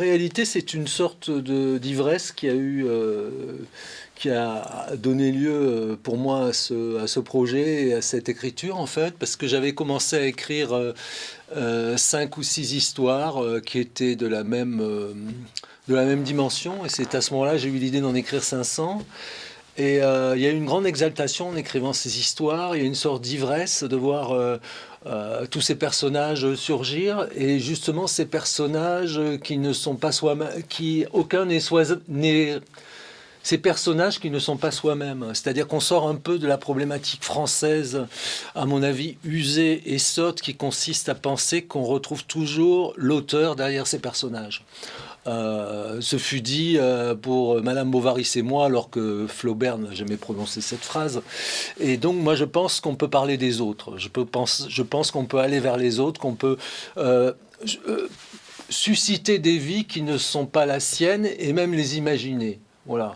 réalité, c'est une sorte d'ivresse qui a eu, euh, qui a donné lieu euh, pour moi à ce, projet et à cette écriture en fait, parce que j'avais commencé à écrire euh, cinq ou six histoires qui étaient de la même, de la même dimension, et c'est à ce moment-là j'ai eu l'idée d'en écrire 500. Et il y a eu une grande exaltation en écrivant ces histoires, il y a une sorte d'ivresse de voir euh, tous ces personnages surgir et justement ces personnages qui ne sont pas soi-même, qui aucun n'est soi ces personnages qui ne sont pas soi-même. C'est-à-dire qu'on sort un peu de la problématique française, à mon avis, usée et sotte, qui consiste à penser qu'on retrouve toujours l'auteur derrière ces personnages. Euh, ce fut dit euh, pour Madame Bovary et moi, alors que Flaubert n'a jamais prononcé cette phrase. Et donc, moi, je pense qu'on peut parler des autres. Je, peux pense, je pense qu'on peut aller vers les autres, qu'on peut euh, susciter des vies qui ne sont pas la sienne et même les imaginer. Voilà.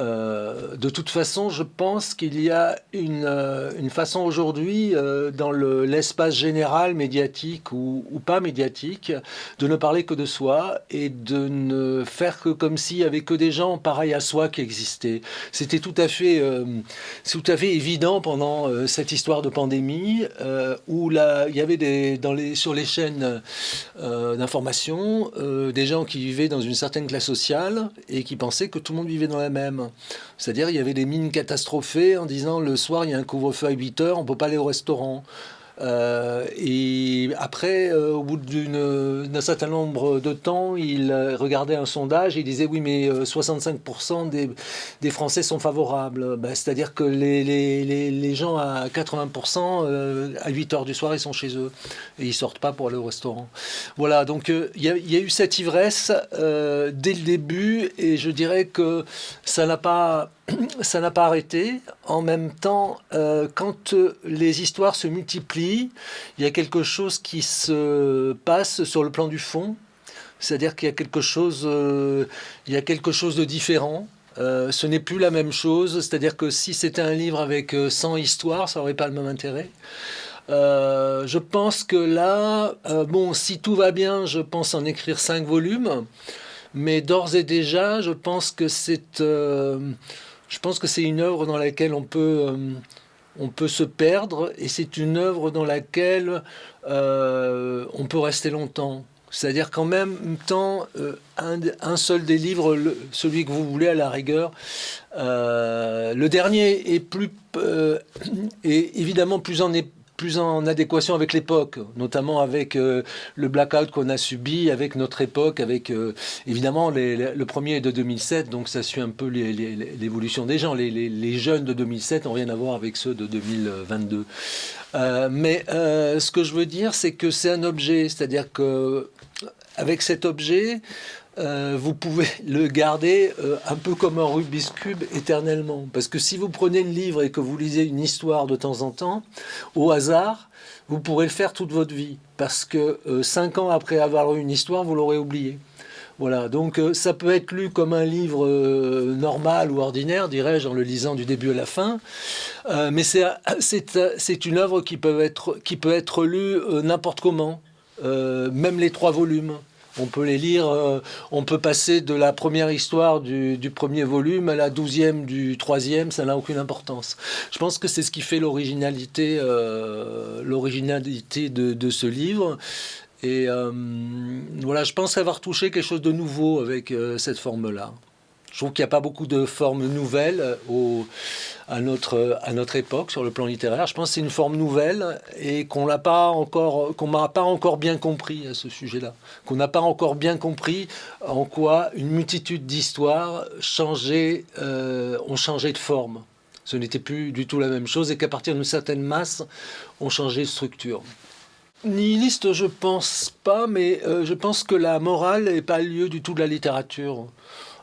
Euh, de toute façon, je pense qu'il y a une, euh, façon aujourd'hui, euh, dans l'espace général médiatique ou, pas médiatique, de ne parler que de soi et de ne faire que comme s'il y avait que des gens pareils à soi qui existaient. C'était tout à fait, tout à fait évident pendant cette histoire de pandémie où il y avait des, sur les chaînes d'information des gens qui vivaient dans une certaine classe sociale et qui pensaient que tout le monde vivait dans la même. C'est-à-dire il y avait des mines catastrophées en disant le soir il y a un couvre-feu à 8 heures, on peut pas aller au restaurant. Euh, et après, euh, au bout d'un certain nombre de temps, il regardait un sondage et il disait oui, mais 65% euh, des, Français sont favorables. Ben, c'est-à-dire que les, gens à 80%, à 8 heures du soir, ils sont chez eux et ils sortent pas pour aller au restaurant. Voilà, donc il y, y, a eu cette ivresse dès le début et je dirais que ça n'a pas ça n'a pas arrêté. En même temps, euh, quand euh, les histoires se multiplient, il y a quelque chose qui se passe sur le plan du fond. C'est-à-dire qu'il y a quelque chose, euh, y a quelque chose de différent. ce n'est plus la même chose. C'est-à-dire que si c'était un livre avec 100 histoires, ça n'aurait pas le même intérêt. je pense que là, bon, si tout va bien, je pense en écrire 5 volumes. Mais d'ores et déjà, je pense que c'est je pense que c'est une œuvre dans laquelle on peut, euh, on peut se perdre et c'est une œuvre dans laquelle euh, on peut rester longtemps. C'est-à-dire qu'en même temps, euh, un, seul des livres, celui que vous voulez à la rigueur, le dernier est plus, est évidemment plus en, plus en adéquation avec l'époque, notamment avec euh, le blackout qu'on a subi, avec notre époque, avec euh, évidemment le premier est de 2007, donc ça suit un peu l'évolution des gens. Les, jeunes de 2007 n'ont rien à voir avec ceux de 2022. Euh, mais ce que je veux dire, c'est que c'est un objet, c'est-à-dire que avec cet objet, euh, vous pouvez le garder euh, un peu comme un Rubik's Cube éternellement. Parce que si vous prenez le livre et que vous lisez une histoire de temps en temps, au hasard, vous pourrez le faire toute votre vie. Parce que euh, cinq ans après avoir eu une histoire, vous l'aurez oublié. Voilà, donc ça peut être lu comme un livre normal ou ordinaire, dirais-je, en le lisant du début à la fin. mais c'est une œuvre qui peut être, qui peut être lue n'importe comment, même les trois volumes. On peut les lire, euh, on peut passer de la première histoire du, premier volume à la douzième du troisième, ça n'a aucune importance. Je pense que c'est ce qui fait l'originalité euh, l'originalité de, ce livre. Et euh, voilà, je pense avoir touché quelque chose de nouveau avec cette forme-là. Je trouve qu'il n'y a pas beaucoup de formes nouvelles au, à notre, à notre époque sur le plan littéraire. Je pense que c'est une forme nouvelle et qu'on n'a pas encore, n'a pas encore bien compris à ce sujet-là, qu'on n'a pas encore bien compris en quoi une multitude d'histoires euh, ont changé de forme. Ce n'était plus du tout la même chose et qu'à partir d'une certaine masse, ont changé de structure. Nihiliste, je pense pas, mais euh, je pense que la morale n'est pas lieu du tout de la littérature.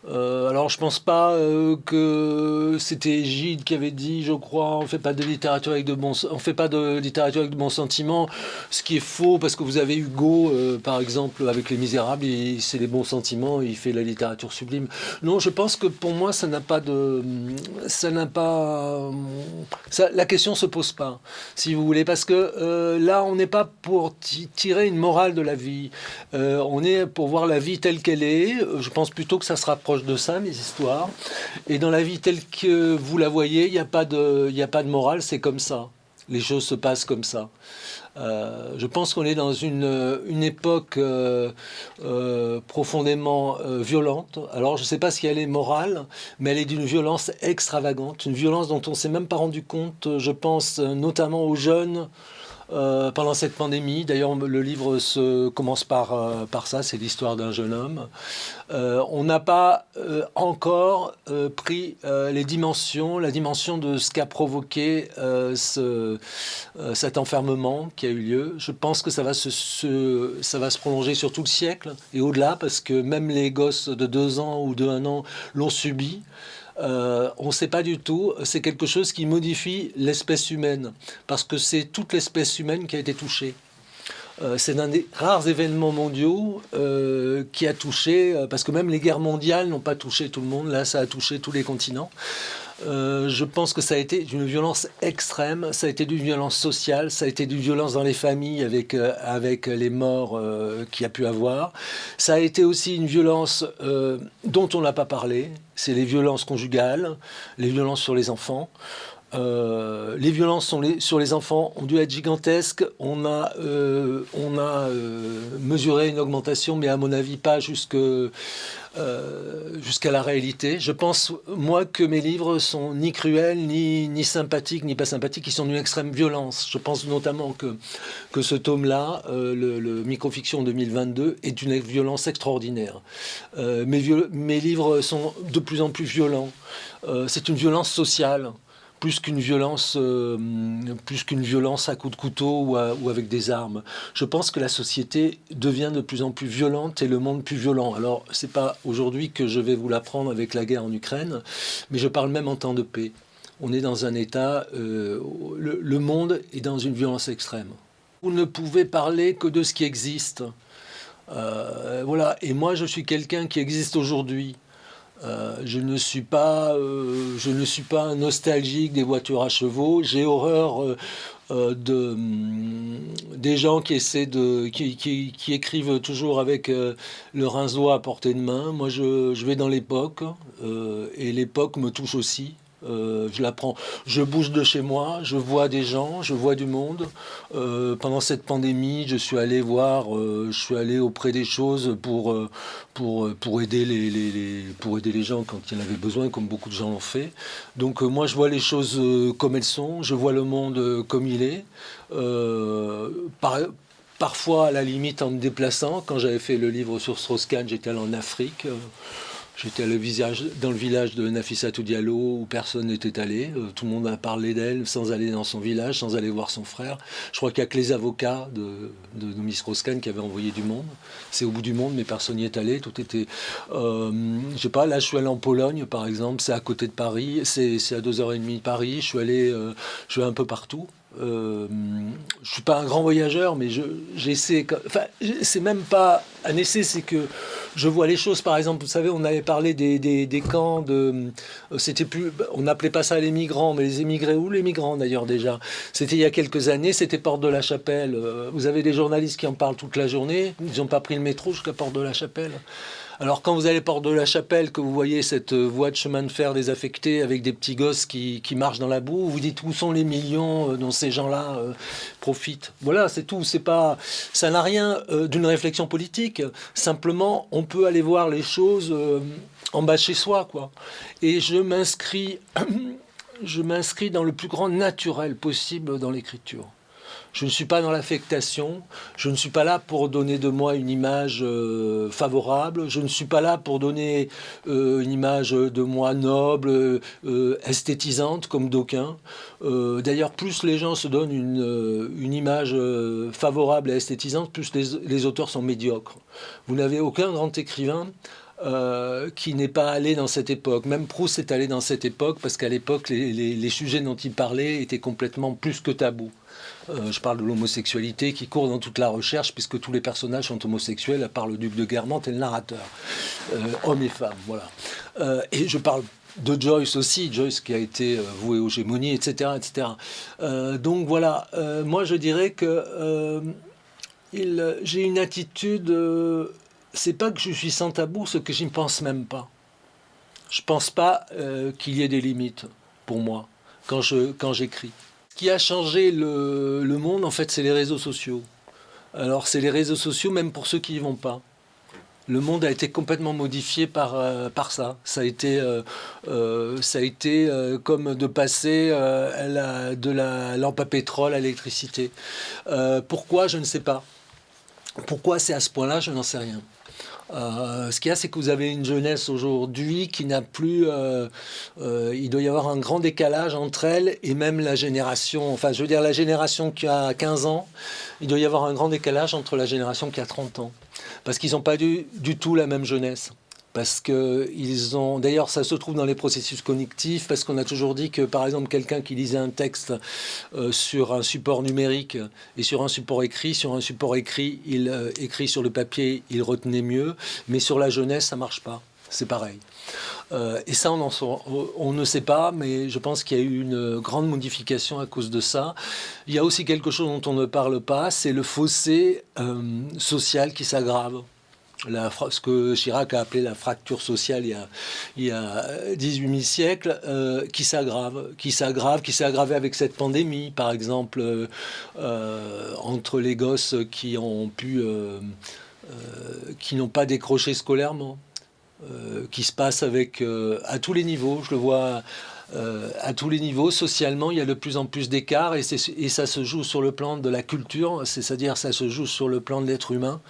Euh, alors je pense pas euh, que c'était Gide qui avait dit, je crois, on fait pas de littérature avec de bons, on fait pas de littérature avec de bons sentiments, ce qui est faux parce que vous avez Hugo, euh, par exemple, avec Les Misérables, c'est les bons sentiments, il fait la littérature sublime. Non, je pense que pour moi ça n'a pas de, ça n'a pas, la question se pose pas, si vous voulez, parce que là on n'est pas pour tirer une morale de la vie, on est pour voir la vie telle qu'elle est. Je pense plutôt que ça se rapproche de ça, mes histoires. Et dans la vie telle que vous la voyez, il n'y a, pas de, a pas de morale, c'est comme ça. Les choses se passent comme ça. Euh, je pense qu'on est dans une, une époque euh, euh, profondément violente. Alors, je ne sais pas si elle est morale, mais elle est d'une violence extravagante, une violence dont on ne s'est même pas rendu compte. Je pense notamment aux jeunes euh, pendant cette pandémie. D'ailleurs, le livre commence par, euh, par ça, c'est l'histoire d'un jeune homme. Euh, on n'a pas encore pris les dimensions, la dimension de ce qu'a provoqué ce, cet enfermement qui a eu lieu. Je pense que ça va se, ça va se prolonger sur tout le siècle et au-delà, parce que même les gosses de deux ans ou de un an l'ont subi. Euh, on ne sait pas du tout. C'est quelque chose qui modifie l'espèce humaine, parce que c'est toute l'espèce humaine qui a été touchée. Euh, c'est un des rares événements mondiaux euh, qui a touché, parce que même les guerres mondiales n'ont pas touché tout le monde, là ça a touché tous les continents. Euh, je pense que ça a été d'une violence extrême, ça a été d'une violence sociale, ça a été d'une violence dans les familles avec, euh, avec les morts euh, qu'il y a pu avoir. Ça a été aussi une violence dont on n'a pas parlé, c'est les violences conjugales, les violences sur les enfants. Euh, les violences sur les enfants ont dû être gigantesques. On a, euh, euh, mesuré une augmentation, mais à mon avis pas jusqu'à la réalité. Je pense, moi, que mes livres sont ni cruels, ni, sympathiques, ni pas sympathiques, ils sont d'une extrême violence. Je pense notamment que, ce tome-là, le, Microfiction 2022, est d'une violence extraordinaire. mes livres sont de plus en plus violents. C'est une violence sociale plus qu'une violence, euh, plus violence à coups de couteau ou, ou, avec des armes. Je pense que la société devient de plus en plus violente et le monde plus violent. Alors, c'est pas aujourd'hui que je vais vous l'apprendre avec la guerre en Ukraine, mais je parle même en temps de paix. On est dans un état, euh, le, monde est dans une violence extrême. Vous ne pouvez parler que de ce qui existe. Euh, voilà. Et moi, je suis quelqu'un qui existe aujourd'hui. Euh, je, ne suis pas, euh, je ne suis pas nostalgique des voitures à chevaux. J'ai horreur euh, mm, des gens qui essaient de, qui, écrivent toujours avec le rince-doigt à portée de main. Moi, je, je vais dans l'époque et l'époque me touche aussi. Euh, je l'apprends. Je bouge de chez moi, je vois des gens, je vois du monde. Euh, pendant cette pandémie, je suis allé voir, euh, je suis allé auprès des choses pour, pour, pour, aider les, les, pour aider les gens quand il y en avait besoin, comme beaucoup de gens l'ont fait. Donc moi, je vois les choses comme elles sont, je vois le monde comme il est. Par, parfois, à la limite, en me déplaçant. Quand j'avais fait le livre sur Strauss-Kahn, j'étais allé en Afrique. J'étais dans le village de Nafissatou Diallo où personne n'était allé. Euh, tout le monde a parlé d'elle sans aller dans son village, sans aller voir son frère. Je crois qu'il n'y a que les avocats de, de, Roscan qui avaient envoyé du monde. C'est au bout du monde, mais personne n'y est allé. Tout était. Euh, je sais pas, là je suis allé en Pologne par exemple, c'est à côté de Paris, c'est à 2h30 de Paris. Je suis allé, euh, je suis un peu partout. Euh, je suis pas un grand voyageur, mais j'essaie. enfin, c'est même pas un essai, c'est que je vois les choses. Par exemple, vous savez, on avait parlé des, camps de. C'était plus. On n'appelait pas ça les migrants, mais les émigrés ou les migrants d'ailleurs déjà. C'était il y a quelques années. C'était Porte de la Chapelle. Euh, vous avez des journalistes qui en parlent toute la journée. Ils n'ont pas pris le métro jusqu'à Porte de la Chapelle. Alors quand vous allez Porte de la Chapelle, que vous voyez cette euh, voie de chemin de fer désaffectée avec des petits gosses qui, marchent dans la boue, vous dites où sont les millions euh, dont ces gens-là euh, profitent? Voilà, c'est tout. C'est pas, ça n'a rien d'une réflexion politique. Simplement, on peut aller voir les choses en bas de chez soi, quoi. Et je m'inscris, je m'inscris dans le plus grand naturel possible dans l'écriture. Je ne suis pas dans l'affectation, je ne suis pas là pour donner de moi une image euh, favorable, je ne suis pas là pour donner euh, une image de moi noble, euh, esthétisante comme d'aucuns. D'ailleurs, plus les gens se donnent une, image favorable et esthétisante, plus les, auteurs sont médiocres. Vous n'avez aucun grand écrivain qui n'est pas allé dans cette époque. Même Proust est allé dans cette époque parce qu'à l'époque, les, sujets dont il parlait étaient complètement plus que tabous. je parle de l'homosexualité qui court dans toute la recherche puisque tous les personnages sont homosexuels à part le duc de Guermantes et le narrateur, hommes et femmes, voilà. et je parle de Joyce aussi, Joyce qui a été euh, voué aux gémonies, etc. etc. Euh, donc voilà, euh, moi je dirais que j'ai une attitude, c'est pas que je suis sans tabou, ce que ne pense même pas. Je pense pas qu'il y ait des limites pour moi quand j'écris. Quand Ce qui a changé le, le monde, en fait, c'est les réseaux sociaux. Alors c'est les réseaux sociaux, même pour ceux qui n'y vont pas le monde a été complètement modifié par, euh, par ça. Ça a été, euh, euh, ça a été comme de passer de la lampe à pétrole à l'électricité. pourquoi Je ne sais pas. Pourquoi c'est à ce point-là Je n'en sais rien. Ce qu'il y a, c'est que vous avez une jeunesse aujourd'hui qui n'a plus... il doit y avoir un grand décalage entre elle et même la génération... Enfin, je veux dire, la génération qui a 15 ans, il doit y avoir un grand décalage entre la génération qui a 30 ans. Parce qu'ils n'ont pas du, du tout la même jeunesse parce que ils ont d'ailleurs ça se trouve dans les processus cognitifs parce qu'on a toujours dit que par exemple quelqu'un qui lisait un texte euh, sur un support numérique et sur un support écrit sur un support écrit il euh, écrit sur le papier il retenait mieux mais sur la jeunesse ça marche pas c'est pareil euh, et ça, on, on, ne sait pas, mais je pense qu'il y a eu une grande modification à cause de ça. Il y a aussi quelque chose dont on ne parle pas, c'est le fossé social qui s'aggrave. Ce que Chirac a appelé la fracture sociale il y a, il y a 18 000 siècles, euh, qui s'aggrave, qui s'aggrave, qui s'est aggravé avec cette pandémie, par exemple, entre les gosses qui ont pu, qui n'ont pas décroché scolairement, euh, qui se passe avec euh, à tous les niveaux. Je le vois euh, à tous les niveaux. Socialement, il y a de plus en plus d'écarts et, ça se joue sur le plan de la culture, c'est-à-dire ça se joue sur le plan de l'être humain.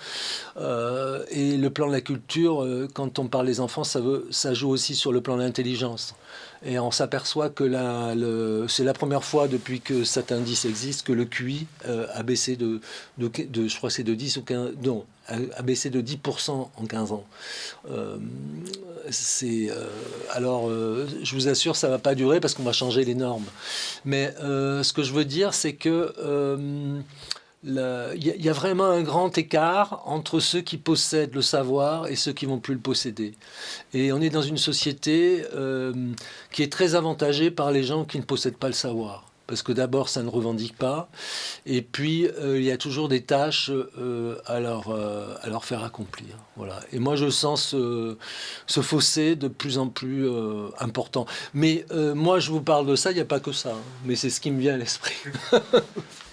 et le plan de la culture, quand on parle des enfants, ça, veut, ça joue aussi sur le plan de l'intelligence. Et on s'aperçoit que c'est la première fois depuis que cet indice existe que le QI a baissé de, je crois de 10 ou 15, non, a, baissé de 10% en 15 ans. Euh, euh, alors, euh, je vous assure, ça va pas durer parce qu'on va changer les normes. Mais ce que je veux dire, c'est que il y, a vraiment un grand écart entre ceux qui possèdent le savoir et ceux qui vont plus le posséder. Et on est dans une société qui est très avantagée par les gens qui ne possèdent pas le savoir parce que d'abord, ça ne revendique pas, et puis euh, il y a toujours des tâches euh, à, leur, euh, à, leur, faire accomplir. Voilà. Et moi, je sens ce, fossé de plus en plus important. Mais moi, je vous parle de ça, il n'y a pas que ça, hein. mais c'est ce qui me vient à l'esprit.